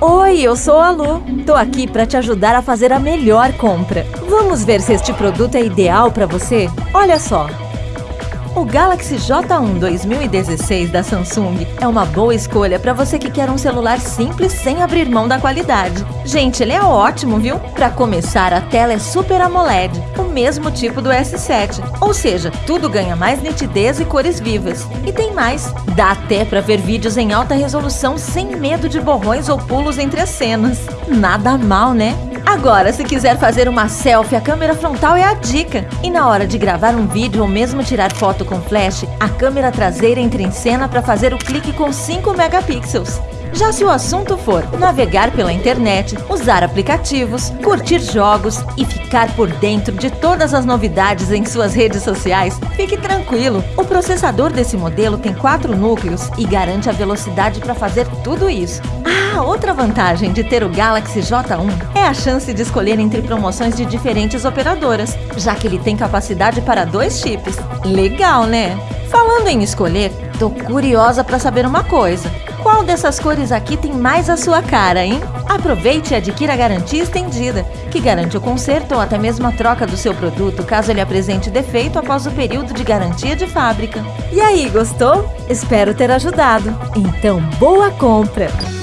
Oi, eu sou a Lu. Tô aqui para te ajudar a fazer a melhor compra. Vamos ver se este produto é ideal para você? Olha só. O Galaxy J1 2016 da Samsung é uma boa escolha para você que quer um celular simples sem abrir mão da qualidade. Gente, ele é ótimo, viu? Para começar, a tela é Super AMOLED, o mesmo tipo do S7. Ou seja, tudo ganha mais nitidez e cores vivas. E tem mais, dá até para ver vídeos em alta resolução sem medo de borrões ou pulos entre as cenas. Nada mal, né? Agora, se quiser fazer uma selfie, a câmera frontal é a dica. E na hora de gravar um vídeo ou mesmo tirar foto com flash, a câmera traseira entra em cena para fazer o clique com 5 megapixels. Já se o assunto for navegar pela internet, usar aplicativos, curtir jogos e ficar por dentro de todas as novidades em suas redes sociais, fique tranquilo. O processador desse modelo tem quatro núcleos e garante a velocidade para fazer tudo isso. Ah, outra vantagem de ter o Galaxy J1 é a chance de escolher entre promoções de diferentes operadoras, já que ele tem capacidade para dois chips. Legal, né? Falando em escolher, tô curiosa para saber uma coisa. Qual dessas cores aqui tem mais a sua cara, hein? Aproveite e adquira a garantia estendida, que garante o conserto ou até mesmo a troca do seu produto caso ele apresente defeito após o período de garantia de fábrica. E aí, gostou? Espero ter ajudado. Então, boa compra!